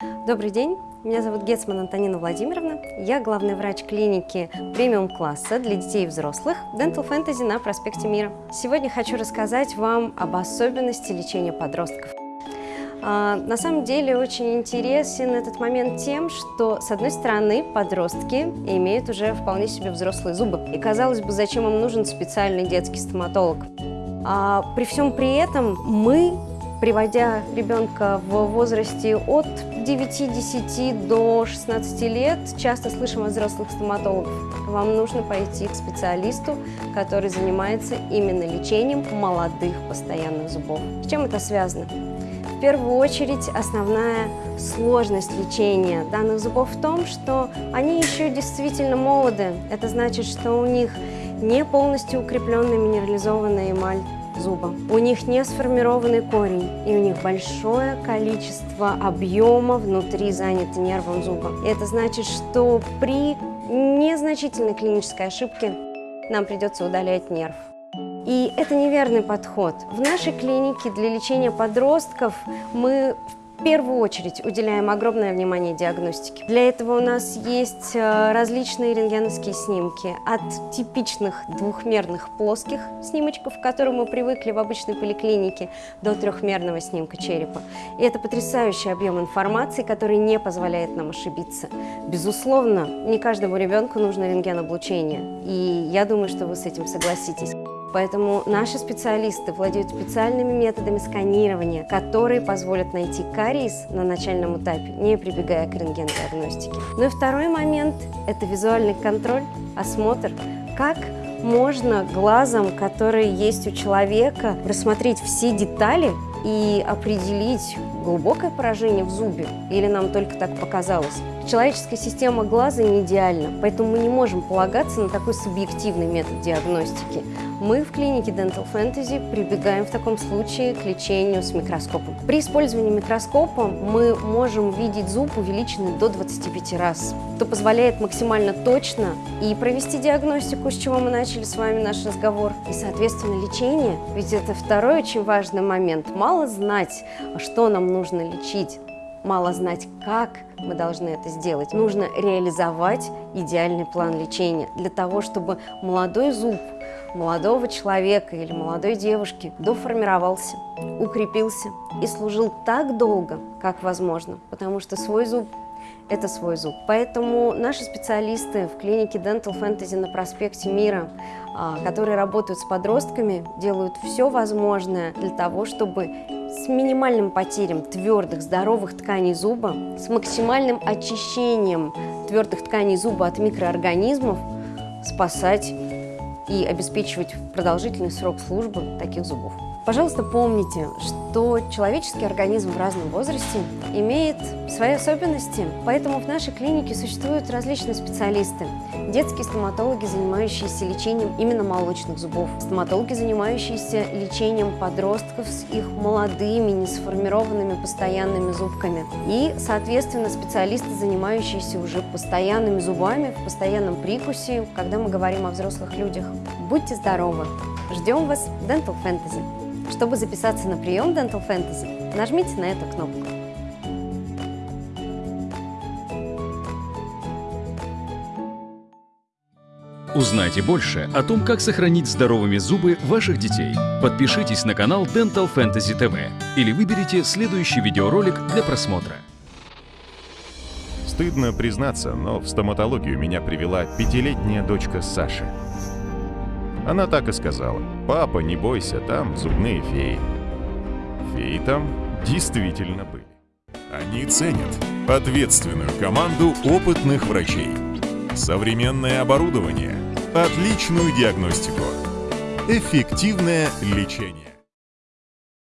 Добрый день, меня зовут Гетсман Антонина Владимировна. Я главный врач клиники премиум-класса для детей и взрослых Dental Fantasy на проспекте Мира. Сегодня хочу рассказать вам об особенности лечения подростков. А, на самом деле очень интересен этот момент тем, что, с одной стороны, подростки имеют уже вполне себе взрослые зубы. И, казалось бы, зачем им нужен специальный детский стоматолог? А при всем при этом мы приводя ребенка в возрасте от 9-10 до 16 лет, часто слышим от взрослых стоматологов, вам нужно пойти к специалисту, который занимается именно лечением молодых постоянных зубов. С чем это связано? В первую очередь, основная сложность лечения данных зубов в том, что они еще действительно молоды. Это значит, что у них не полностью укрепленная минерализованная эмаль, зуба. У них не сформированный корень, и у них большое количество объема внутри занято нервом зуба. Это значит, что при незначительной клинической ошибке нам придется удалять нерв. И это неверный подход. В нашей клинике для лечения подростков мы в первую очередь уделяем огромное внимание диагностике. Для этого у нас есть э, различные рентгеновские снимки, от типичных двухмерных плоских снимочков, к которым мы привыкли в обычной поликлинике, до трехмерного снимка черепа. И это потрясающий объем информации, который не позволяет нам ошибиться. Безусловно, не каждому ребенку нужно рентгеноблучение, и я думаю, что вы с этим согласитесь. Поэтому наши специалисты владеют специальными методами сканирования, которые позволят найти кариес на начальном этапе, не прибегая к рентген-диагностике. Ну и второй момент – это визуальный контроль, осмотр. Как можно глазом, который есть у человека, рассмотреть все детали и определить, глубокое поражение в зубе или нам только так показалось. Человеческая система глаза не идеальна, поэтому мы не можем полагаться на такой субъективный метод диагностики. Мы в клинике Dental Fantasy прибегаем в таком случае к лечению с микроскопом. При использовании микроскопа мы можем видеть зуб увеличенный до 25 раз, что позволяет максимально точно и провести диагностику, с чего мы начали с вами наш разговор, и, соответственно, лечение. Ведь это второй очень важный момент. Мало знать, что нам нужно лечить, мало знать, как мы должны это сделать. Нужно реализовать идеальный план лечения для того, чтобы молодой зуб молодого человека или молодой девушки доформировался, укрепился и служил так долго, как возможно, потому что свой зуб – это свой зуб. Поэтому наши специалисты в клинике Dental Fantasy на проспекте Мира, а, которые работают с подростками, делают все возможное для того, чтобы с минимальным потерем твердых, здоровых тканей зуба, с максимальным очищением твердых тканей зуба от микроорганизмов спасать и обеспечивать продолжительный срок службы таких зубов. Пожалуйста, помните, что человеческий организм в разном возрасте имеет свои особенности, поэтому в нашей клинике существуют различные специалисты. Детские стоматологи, занимающиеся лечением именно молочных зубов, стоматологи, занимающиеся лечением подростков с их молодыми, несформированными постоянными зубками и, соответственно, специалисты, занимающиеся уже постоянными зубами, в постоянном прикусе, когда мы говорим о взрослых людях. Будьте здоровы! Ждем вас в Dental Fantasy! Чтобы записаться на прием Dental Fantasy, нажмите на эту кнопку. Узнайте больше о том, как сохранить здоровыми зубы ваших детей. Подпишитесь на канал Dental Fantasy TV или выберите следующий видеоролик для просмотра. Стыдно признаться, но в стоматологию меня привела пятилетняя дочка Саши. Она так и сказала. «Папа, не бойся, там зубные феи». Феи там действительно были. Они ценят ответственную команду опытных врачей, современное оборудование, отличную диагностику, эффективное лечение.